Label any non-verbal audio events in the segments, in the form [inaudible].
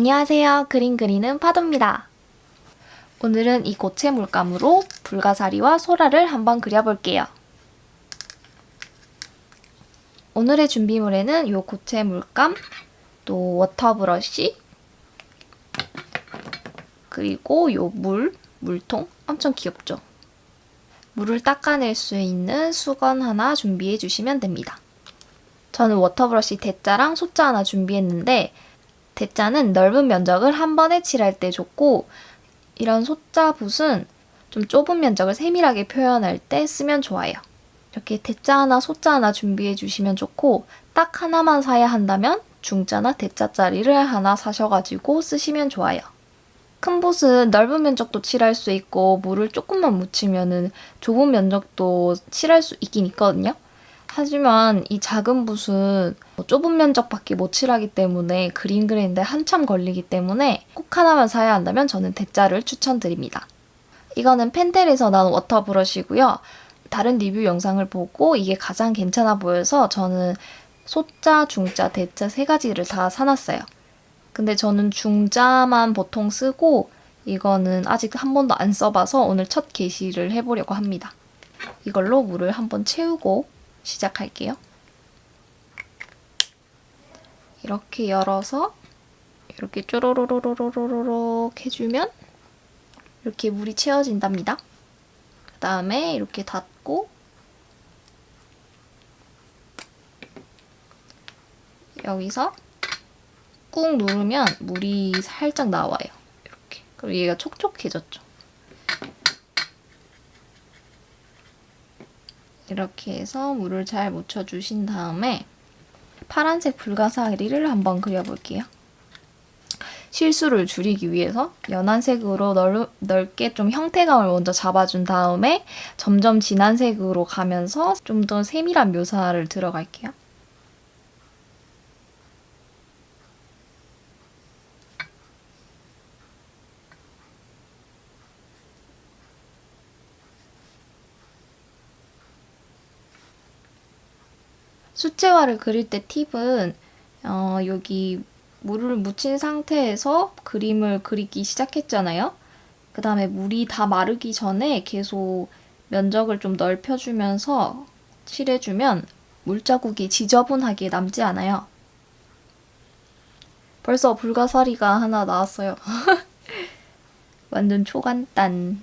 안녕하세요. 그림 그리는 파도입니다. 오늘은 이 고체 물감으로 불가사리와 소라를 한번 그려볼게요. 오늘의 준비물에는 이 고체 물감, 또 water brush, 그리고 요 물, 물통 엄청 귀엽죠? 물을 닦아낼 수 있는 수건 하나 준비해 주시면 됩니다. 저는 water brush 대자랑 소자 하나 준비했는데 대자는 넓은 면적을 한 번에 칠할 때 좋고 이런 소자 붓은 좀 좁은 면적을 세밀하게 표현할 때 쓰면 좋아요. 이렇게 대자 하나, 소자 하나 준비해 주시면 좋고 딱 하나만 사야 한다면 중자나 대자짜리를 하나 사셔가지고 쓰시면 좋아요. 큰 붓은 넓은 면적도 칠할 수 있고 물을 조금만 묻히면 좁은 면적도 칠할 수 있긴 있거든요. 하지만 이 작은 붓은 뭐 좁은 면적밖에 못 칠하기 때문에 그림 그리는데 한참 걸리기 때문에 꼭 하나만 사야 한다면 저는 대자를 추천드립니다. 이거는 펜텔에서 나온 water brush고요. 다른 리뷰 영상을 보고 이게 가장 괜찮아 보여서 저는 소자, 중자, 대자 세 가지를 다 사놨어요. 근데 저는 중자만 보통 쓰고 이거는 아직 한 번도 안 써봐서 오늘 첫 게시를 해보려고 합니다. 이걸로 물을 한번 채우고 시작할게요. 이렇게 열어서 이렇게 쪼로로로로로로록 해주면 이렇게 물이 채워진답니다. 그 다음에 이렇게 닫고 여기서 꾹 누르면 물이 살짝 나와요. 이렇게. 그리고 얘가 촉촉해졌죠. 이렇게 해서 물을 잘 묻혀주신 다음에 파란색 불가사리를 한번 그려볼게요. 실수를 줄이기 위해서 연한 색으로 넓, 넓게 좀 형태감을 먼저 잡아준 다음에 점점 진한 색으로 가면서 좀 더 세밀한 묘사를 들어갈게요. 수채화를 그릴 때 팁은 어, 여기 물을 묻힌 상태에서 그림을 그리기 시작했잖아요. 그 다음에 물이 다 마르기 전에 계속 면적을 좀 넓혀주면서 칠해주면 물자국이 지저분하게 남지 않아요. 벌써 불가사리가 하나 나왔어요. [laughs] 완전 초간단.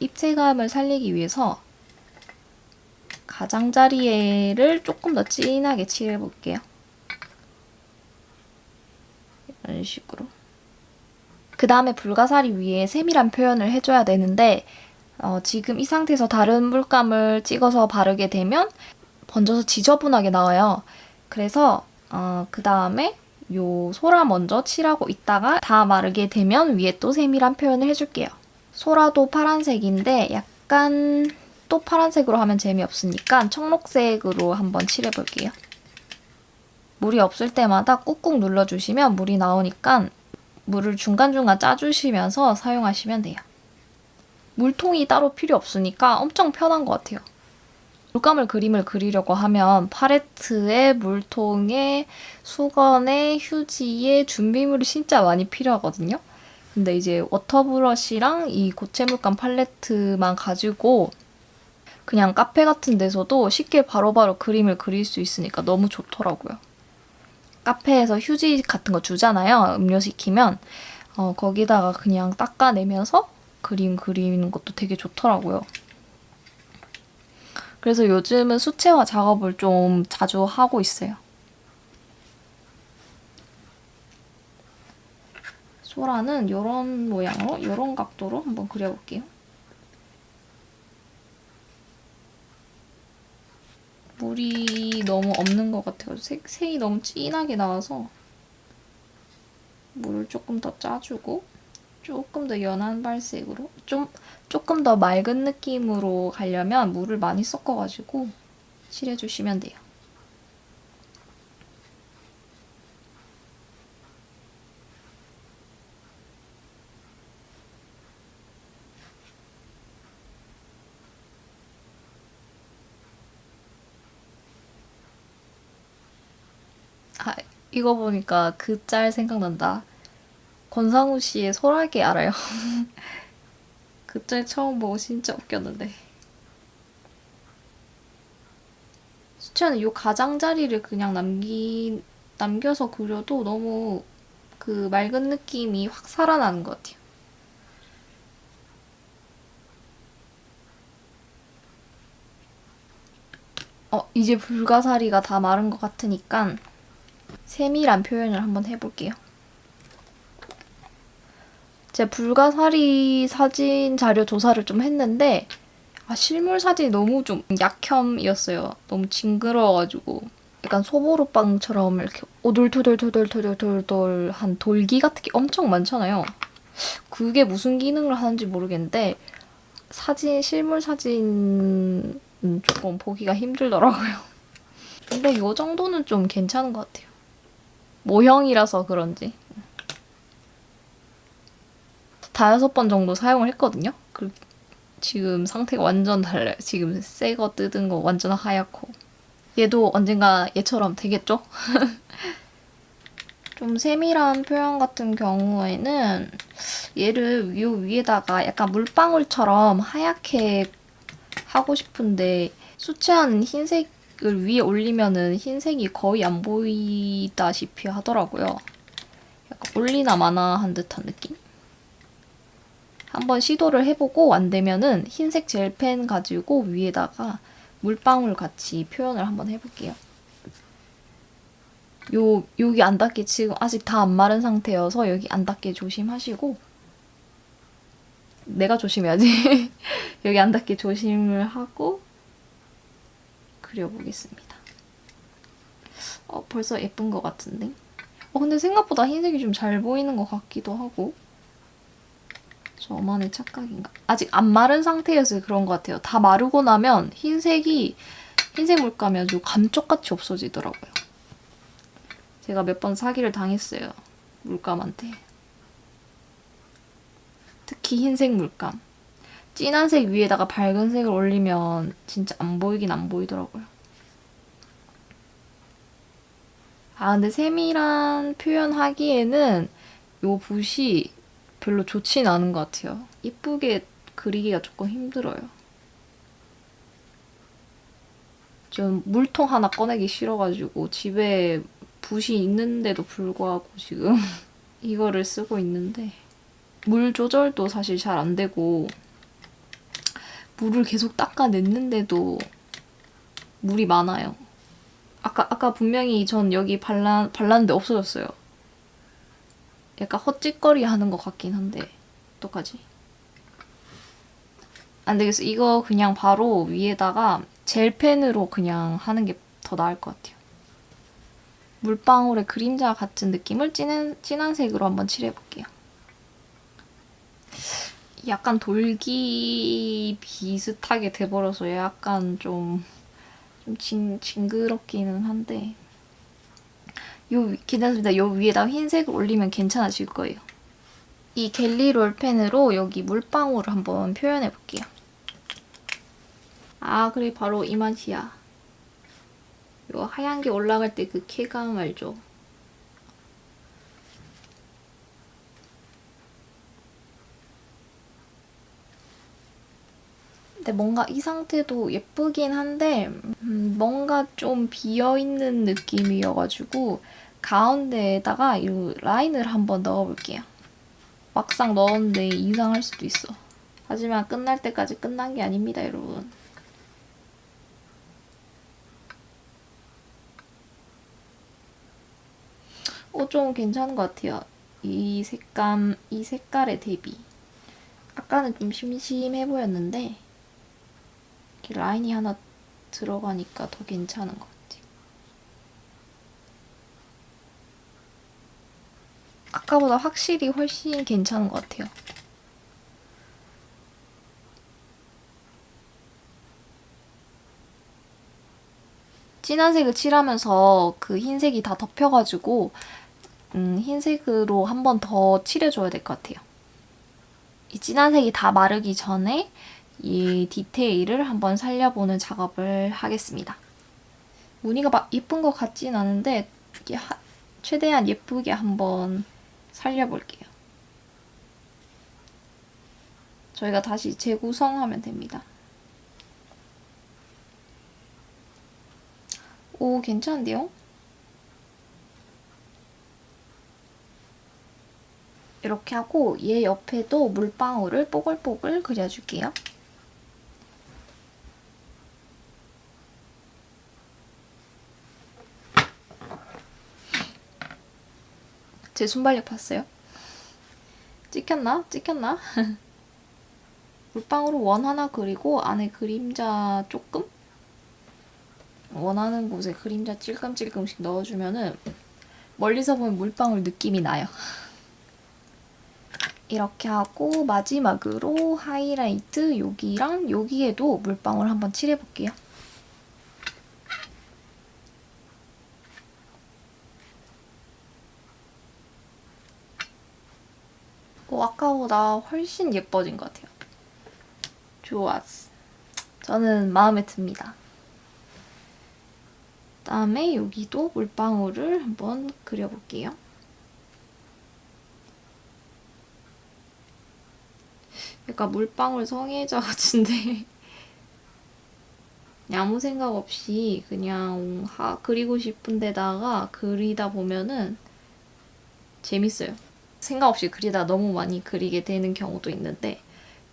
입체감을 살리기 위해서 가장자리를 조금 더 진하게 칠해볼게요. 이런 식으로. 그 다음에 불가사리 위에 세밀한 표현을 해줘야 되는데 어, 지금 이 상태에서 다른 물감을 찍어서 바르게 되면 번져서 지저분하게 나와요. 그래서 어, 그 다음에 요 소라 먼저 칠하고 있다가 다 마르게 되면 위에 또 세밀한 표현을 해줄게요. 소라도 파란색인데 약간 또 파란색으로 하면 재미없으니까 청록색으로 한번 칠해볼게요. 물이 없을 때마다 꾹꾹 눌러주시면 물이 나오니까 물을 중간중간 짜주시면서 사용하시면 돼요. 물통이 따로 필요 없으니까 엄청 편한 것 같아요. 물감을 그림을 그리려고 하면 팔레트에 물통에 수건에 휴지에 준비물이 진짜 많이 필요하거든요. 근데 이제 워터브러쉬랑 이 고체 물감 팔레트만 가지고 그냥 카페 같은 데서도 쉽게 바로바로 바로 그림을 그릴 수 있으니까 너무 좋더라고요. 카페에서 휴지 같은 거 주잖아요. 음료 시키면 어, 거기다가 그냥 닦아내면서 그림 그리는 것도 되게 좋더라고요. 그래서 요즘은 수채화 작업을 좀 자주 하고 있어요. 소라는 이런 모양으로, 이런 각도로 한번 그려볼게요. 물이 너무 없는 것 같아요. 색, 색이 너무 진하게 나와서 물을 조금 더 짜주고 조금 더 연한 발색으로 좀 조금 더 맑은 느낌으로 가려면 물을 많이 섞어가지고 칠해주시면 돼요. 이거 보니까 그 짤 생각난다. 권상우 씨의 소라게 알아요? [laughs] 그 짤 처음 보고 진짜 웃겼는데. 수채는 요 가장자리를 그냥 남기 남겨서 그려도 너무 그 맑은 느낌이 확 살아나는 것 같아요. 어, 이제 불가사리가 다 마른 것 같으니까 세밀한 표현을 한번 해볼게요. 제가 불가사리 사진 자료 조사를 좀 했는데 아, 실물 사진이 너무 좀 약혐이었어요. 너무 징그러워가지고 약간 소보루빵처럼 이렇게 오돌토돌토돌토돌토돌한 돌기 같은 게 엄청 많잖아요. 그게 무슨 기능을 하는지 모르겠는데 사진 실물 사진 조금 보기가 힘들더라고요. 근데 이 정도는 좀 괜찮은 것 같아요. 모형이라서 그런지. 다여섯 번 정도 사용을 했거든요. 그 지금 상태가 완전 달라요. 지금 새 거 뜯은 거 완전 하얗고. 얘도 언젠가 얘처럼 되겠죠? [laughs] 좀 세밀한 표현 같은 경우에는 얘를 요 위에다가 약간 물방울처럼 하얗게 하고 싶은데 수채화는 흰색 을 위에 올리면은 흰색이 거의 안 보이다시피 하더라고요. 약간 올리나 마나 한 듯한 느낌? 한번 시도를 해보고 안 되면은 흰색 젤펜 가지고 위에다가 물방울 같이 표현을 한번 해볼게요. 요, 여기 안 닿게 지금 아직 다 안 마른 상태여서 여기 안 닿게 조심하시고 내가 조심해야지. [laughs] 여기 안 닿게 조심을 하고 그려보겠습니다. 어, 벌써 예쁜 것 같은데? 어, 근데 생각보다 흰색이 좀 잘 보이는 것 같기도 하고 저만의 착각인가? 아직 안 마른 상태여서 그런 것 같아요. 다 마르고 나면 흰색이 흰색 물감이 아주 감쪽같이 없어지더라고요. 제가 몇 번 사기를 당했어요. 물감한테. 특히 흰색 물감. 진한 색 위에다가 밝은 색을 올리면 진짜 안 보이긴 안 보이더라고요. 아 근데 세밀한 표현하기에는 요 붓이 별로 좋진 않은 것 같아요. 이쁘게 그리기가 조금 힘들어요. 좀 물통 하나 꺼내기 싫어가지고 집에 붓이 있는데도 불구하고 지금 [laughs] 이거를 쓰고 있는데 물 조절도 사실 잘 안 되고 물을 계속 닦아냈는데도 물이 많아요. 아까 아까 분명히 전 여기 발라, 발랐는데 없어졌어요. 약간 헛짓거리 하는 것 같긴 한데 어떡하지? 안 되겠어. 이거 그냥 바로 위에다가 젤펜으로 그냥 하는 게 더 나을 것 같아요. 물방울의 그림자 같은 느낌을 진한, 진한 색으로 한번 칠해볼게요. 약간 돌기 비슷하게 돼버려서 약간 좀, 좀 징, 징그럽기는 한데 요 괜찮습니다. 요 위에다 흰색을 올리면 괜찮아질 거예요. 이 갤리 롤 펜으로 여기 물방울을 한번 표현해 볼게요. 아 그래 바로 이 맛이야. 요 하얀 게 올라갈 때 그 쾌감 알죠? 근데 뭔가 이 상태도 예쁘긴 한데 음, 뭔가 좀 비어있는 느낌이어가지고 가운데에다가 이 라인을 한번 넣어볼게요. 막상 넣었는데 이상할 수도 있어. 하지만 끝날 때까지 끝난 게 아닙니다, 여러분. 어, 좀 괜찮은 것 같아요. 이 색감, 이 색깔의 대비. 아까는 좀 심심해 보였는데 이렇게 라인이 하나 들어가니까 더 괜찮은 것 같아요. 아까보다 확실히 훨씬 괜찮은 것 같아요. 진한 색을 칠하면서 그 흰색이 다 덮여가지고 음, 흰색으로 한 번 더 칠해줘야 될 것 같아요. 이 진한 색이 다 마르기 전에 이 디테일을 한번 살려보는 작업을 하겠습니다. 무늬가 막 이쁜 것 같진 않은데 최대한 예쁘게 한번 살려볼게요. 저희가 다시 재구성하면 됩니다. 오, 괜찮은데요? 이렇게 하고 얘 옆에도 물방울을 뽀글뽀글 그려줄게요. 제 순발력 봤어요? 찍혔나? 찍혔나? [laughs] 물방울을 원 하나 그리고 안에 그림자 조금? 원하는 곳에 그림자 찔끔찔끔씩 넣어주면은 멀리서 보면 물방울 느낌이 나요. [laughs] 이렇게 하고 마지막으로 하이라이트 여기랑 여기에도 물방울 한번 칠해볼게요. 어, 아까보다 훨씬 예뻐진 것 같아요. 좋았어. 저는 마음에 듭니다. 그다음에 여기도 물방울을 한번 그려볼게요. 약간 물방울 성애자 같은데 [laughs] 아무 생각 없이 그냥 하, 그리고 싶은 데다가 그리다 보면은 재밌어요. 생각 없이 그리다 너무 많이 그리게 되는 경우도 있는데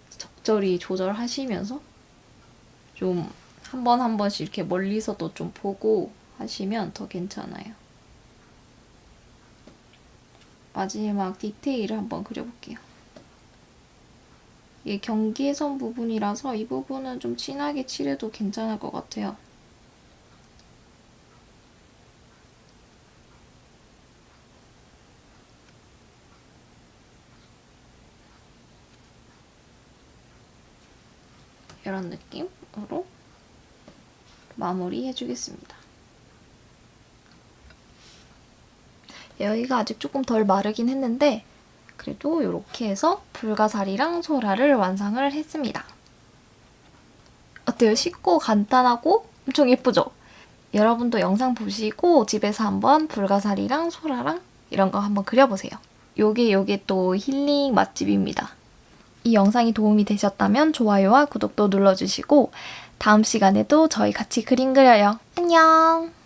적절히 조절하시면서 좀 한번한 번씩 이렇게 멀리서도 좀 보고 하시면 더 괜찮아요. 마지막 디테일을 한번 그려볼게요. 이게 경계선 부분이라서 이 부분은 좀 진하게 칠해도 괜찮을 것 같아요. 이런 느낌으로 마무리 해주겠습니다. 여기가 아직 조금 덜 마르긴 했는데 그래도 이렇게 해서 불가사리랑 소라를 완성을 했습니다. 어때요? 쉽고 간단하고 엄청 예쁘죠? 여러분도 영상 보시고 집에서 한번 불가사리랑 소라랑 이런 거 한번 그려보세요. 요게 요게 또 힐링 맛집입니다. 이 영상이 도움이 되셨다면 좋아요와 구독도 눌러주시고 다음 시간에도 저희 같이 그림 그려요. 안녕!